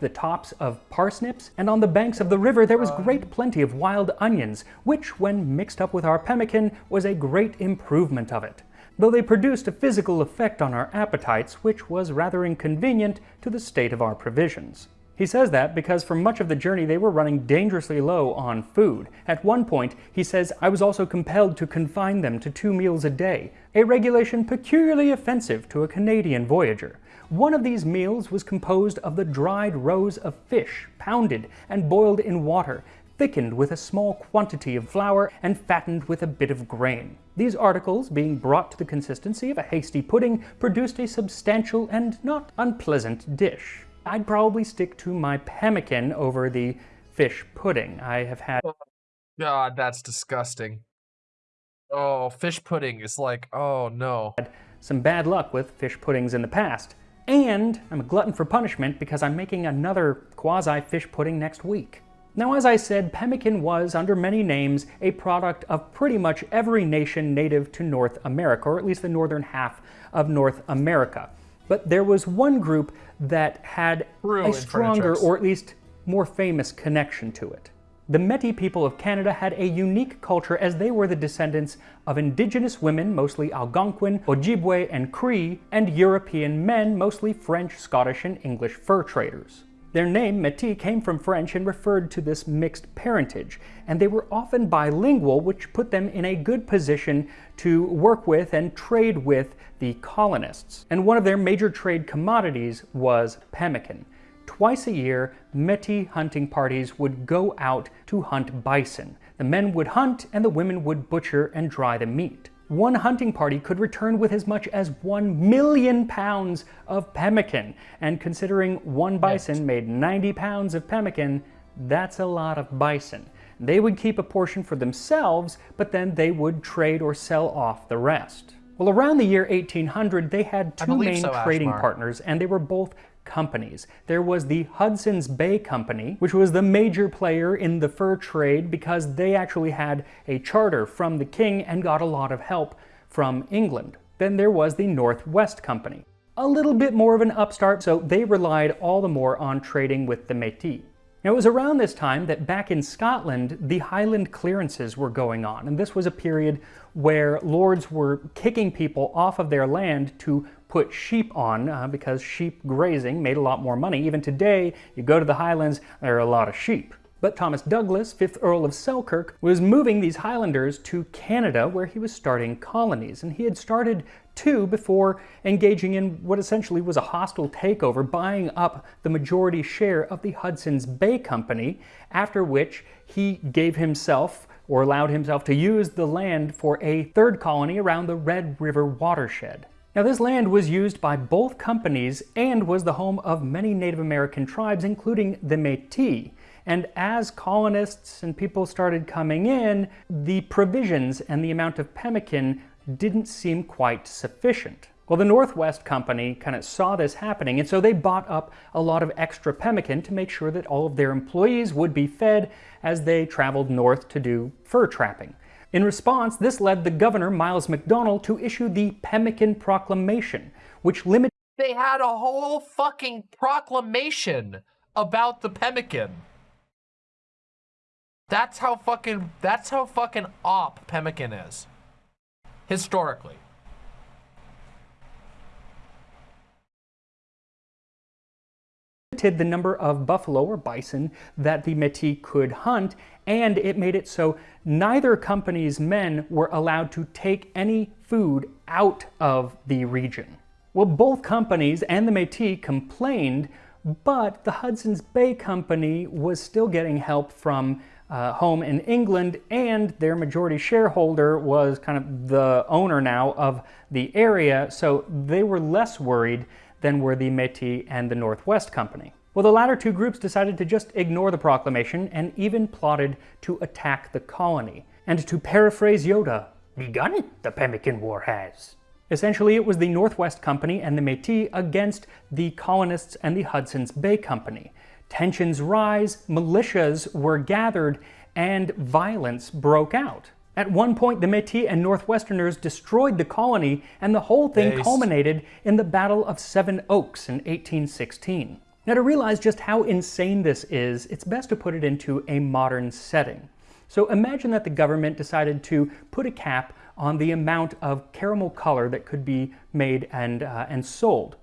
The tops of parsnips, and on the banks of the river there was great plenty of wild onions, which, when mixed up with our pemmican, was a great improvement of it, though they produced a physical effect on our appetites which was rather inconvenient to the state of our provisions. He says that because for much of the journey they were running dangerously low on food. At one point, he says, I was also compelled to confine them to two meals a day, a regulation peculiarly offensive to a Canadian voyager. One of these meals was composed of the dried roes of fish, pounded and boiled in water, thickened with a small quantity of flour and fattened with a bit of grain. These articles, being brought to the consistency of a hasty pudding, produced a substantial and not unpleasant dish. I'd probably stick to my pemmican over the fish pudding. I have had. Oh, God, that's disgusting. Oh, fish pudding is like, oh no. Some bad luck with fish puddings in the past. And I'm a glutton for punishment because I'm making another quasi fish pudding next week. Now, as I said, pemmican was, under many names, a product of pretty much every nation native to North America, or at least the northern half of North America. But there was one group that had True a stronger, or at least more famous connection to it. The Métis people of Canada had a unique culture as they were the descendants of indigenous women, mostly Algonquin, Ojibwe, and Cree, and European men, mostly French, Scottish, and English fur traders. Their name, Métis, came from French and referred to this mixed parentage, and they were often bilingual, which put them in a good position to work with and trade with the colonists. And one of their major trade commodities was pemmican. Twice a year, Métis hunting parties would go out to hunt bison. The men would hunt and the women would butcher and dry the meat one hunting party could return with as much as 1 million pounds of pemmican. And considering one bison made 90 pounds of pemmican, that's a lot of bison. They would keep a portion for themselves, but then they would trade or sell off the rest. Well, around the year 1800, they had two main so, trading partners, and they were both companies. There was the Hudson's Bay Company, which was the major player in the fur trade because they actually had a charter from the king and got a lot of help from England. Then there was the Northwest Company, a little bit more of an upstart, so they relied all the more on trading with the Métis. Now, it was around this time that back in Scotland, the Highland clearances were going on, and this was a period where lords were kicking people off of their land to put sheep on uh, because sheep grazing made a lot more money. Even today, you go to the Highlands, there are a lot of sheep. But Thomas Douglas, 5th Earl of Selkirk, was moving these Highlanders to Canada where he was starting colonies. And he had started two before engaging in what essentially was a hostile takeover, buying up the majority share of the Hudson's Bay Company, after which he gave himself or allowed himself to use the land for a third colony around the Red River watershed. Now this land was used by both companies and was the home of many Native American tribes, including the Métis. And as colonists and people started coming in, the provisions and the amount of pemmican didn't seem quite sufficient. Well, the Northwest Company kind of saw this happening, and so they bought up a lot of extra pemmican to make sure that all of their employees would be fed as they traveled north to do fur trapping. In response, this led the governor, Miles Macdonell, to issue the Pemmican Proclamation, which limited. They had a whole fucking proclamation about the pemmican. That's how fucking that's how fucking op pemmican is. Historically. Limited the number of buffalo or bison that the Métis could hunt, and it made it so neither company's men were allowed to take any food out of the region. Well, both companies and the Métis complained, but the Hudson's Bay Company was still getting help from uh, home in England, and their majority shareholder was kind of the owner now of the area, so they were less worried than were the Métis and the Northwest Company. Well, the latter two groups decided to just ignore the proclamation and even plotted to attack the colony. And to paraphrase Yoda, begun it, the Pemmican War has. Essentially, it was the Northwest Company and the Métis against the colonists and the Hudson's Bay Company. Tensions rise, militias were gathered, and violence broke out. At one point, the Métis and Northwesterners destroyed the colony, and the whole thing culminated in the Battle of Seven Oaks in 1816. Now, to realize just how insane this is, it's best to put it into a modern setting. So imagine that the government decided to put a cap on the amount of caramel color that could be made and, uh, and sold.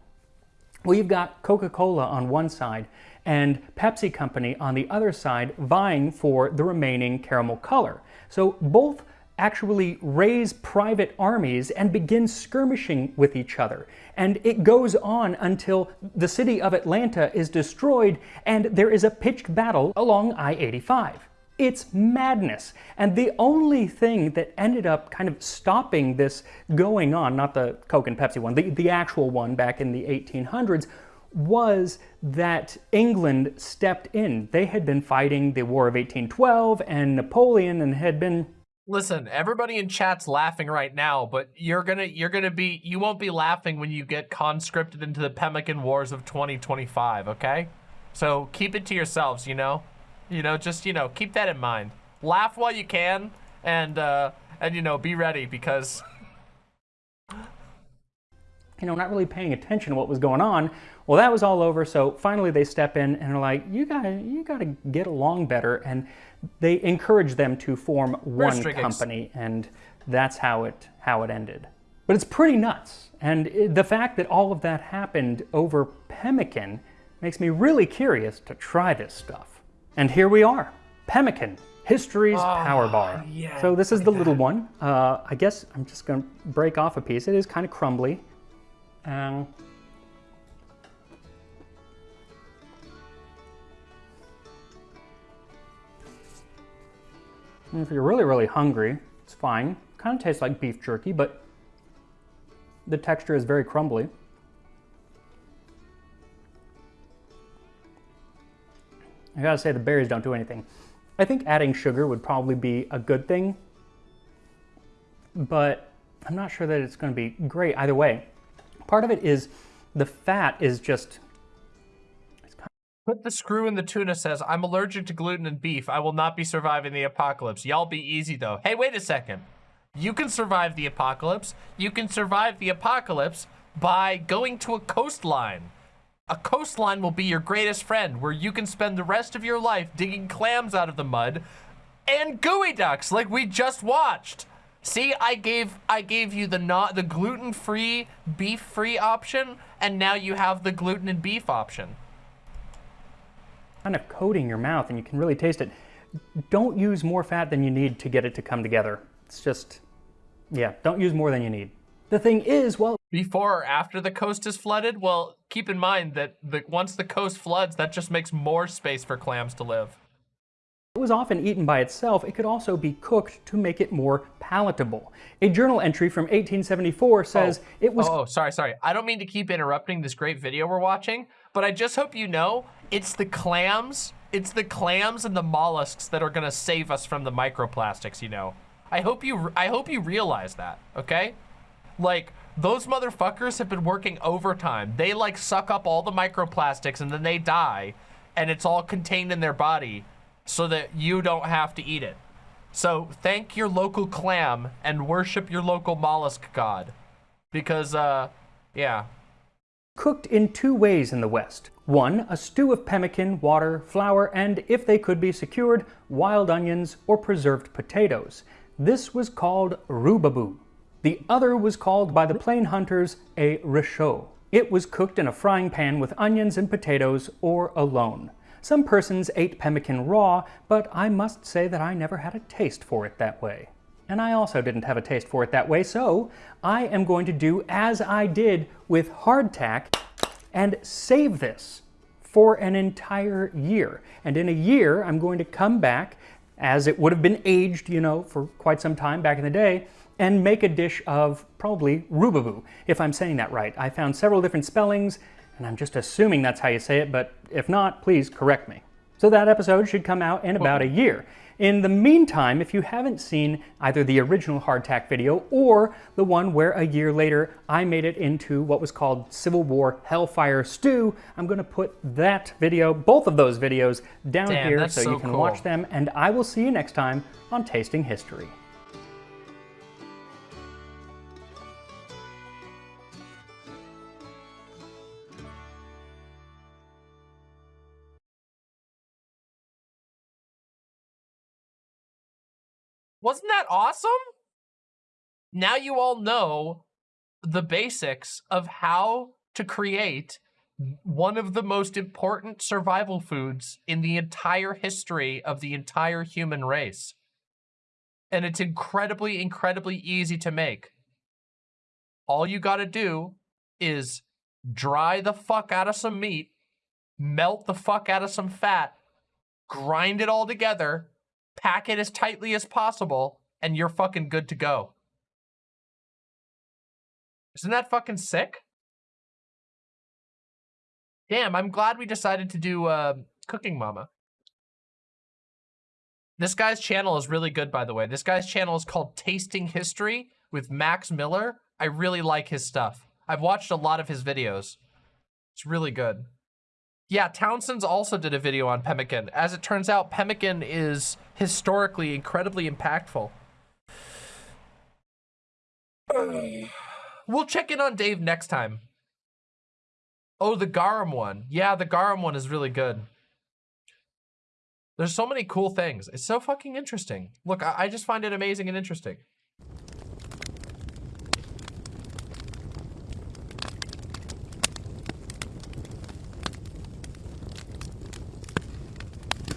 Well, you've got Coca-Cola on one side and Pepsi Company on the other side vying for the remaining caramel color. So both actually raise private armies and begin skirmishing with each other. And it goes on until the city of Atlanta is destroyed and there is a pitched battle along I-85. It's madness. And the only thing that ended up kind of stopping this going on, not the Coke and Pepsi one, the, the actual one back in the 1800s, was that England stepped in. They had been fighting the War of 1812 and Napoleon and had been Listen, everybody in chat's laughing right now, but you're gonna you're gonna be you won't be laughing when you get conscripted into the Pemmican Wars of 2025, okay? So keep it to yourselves, you know? You know, just you know, keep that in mind. Laugh while you can and uh and you know, be ready because you know, not really paying attention to what was going on. Well, that was all over, so finally they step in and are like, you gotta, you gotta get along better. And they encourage them to form one company, and that's how it how it ended. But it's pretty nuts, and it, the fact that all of that happened over pemmican makes me really curious to try this stuff. And here we are, pemmican, history's oh, power bar. Yeah, so this is the little one. Uh, I guess I'm just gonna break off a piece. It is kind of crumbly. Um, And if you're really, really hungry, it's fine. Kind of tastes like beef jerky, but the texture is very crumbly. I gotta say the berries don't do anything. I think adding sugar would probably be a good thing, but I'm not sure that it's gonna be great either way. Part of it is the fat is just Put the screw in the tuna says, I'm allergic to gluten and beef. I will not be surviving the apocalypse. Y'all be easy though. Hey, wait a second. You can survive the apocalypse. You can survive the apocalypse by going to a coastline. A coastline will be your greatest friend where you can spend the rest of your life digging clams out of the mud and geoducks like we just watched. See, I gave I gave you the not the gluten-free, beef-free option, and now you have the gluten and beef option kind of coating your mouth and you can really taste it. Don't use more fat than you need to get it to come together. It's just, yeah, don't use more than you need. The thing is, well... Before or after the coast is flooded? Well, keep in mind that the, once the coast floods, that just makes more space for clams to live. It was often eaten by itself, it could also be cooked to make it more palatable. A journal entry from 1874 says oh. it was- Oh, sorry, sorry. I don't mean to keep interrupting this great video we're watching, but I just hope you know it's the clams, it's the clams and the mollusks that are gonna save us from the microplastics, you know. I hope you, I hope you realize that, okay? Like, those motherfuckers have been working overtime. They like suck up all the microplastics and then they die and it's all contained in their body so that you don't have to eat it. So thank your local clam and worship your local mollusk god. Because, uh, yeah. Cooked in two ways in the West. One, a stew of pemmican, water, flour, and, if they could be secured, wild onions or preserved potatoes. This was called rubaboo. The other was called by the plain hunters a rechaud. It was cooked in a frying pan with onions and potatoes or alone. Some persons ate pemmican raw, but I must say that I never had a taste for it that way. And I also didn't have a taste for it that way, so I am going to do as I did with hardtack and save this for an entire year. And in a year, I'm going to come back as it would have been aged, you know, for quite some time back in the day, and make a dish of probably rubaboo, if I'm saying that right. I found several different spellings, and I'm just assuming that's how you say it, but if not, please correct me. So that episode should come out in about a year. In the meantime, if you haven't seen either the original hardtack video or the one where a year later I made it into what was called Civil War Hellfire Stew, I'm going to put that video, both of those videos, down Damn, here so, so you can cool. watch them, and I will see you next time on Tasting History. Wasn't that awesome? Now you all know the basics of how to create one of the most important survival foods in the entire history of the entire human race. And it's incredibly, incredibly easy to make. All you gotta do is dry the fuck out of some meat, melt the fuck out of some fat, grind it all together, pack it as tightly as possible, and you're fucking good to go. Isn't that fucking sick? Damn, I'm glad we decided to do uh, Cooking Mama. This guy's channel is really good, by the way. This guy's channel is called Tasting History with Max Miller. I really like his stuff. I've watched a lot of his videos. It's really good. Yeah, Townsend's also did a video on pemmican. As it turns out, pemmican is historically incredibly impactful. We'll check in on Dave next time. Oh, the garum one. Yeah, the garum one is really good. There's so many cool things. It's so fucking interesting. Look, I, I just find it amazing and interesting.